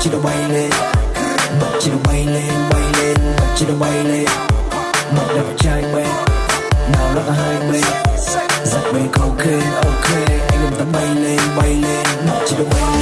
chỉ đâu bay lên? Mặt chỉ đâu bay lên bay lên? Mặt chỉ đâu bay lên? Mặt đẹp trai bên, nào nó là hai bên. Giặt mê ok, ok. Anh em ta bay lên bay lên. Mặt chỉ đâu bay lên?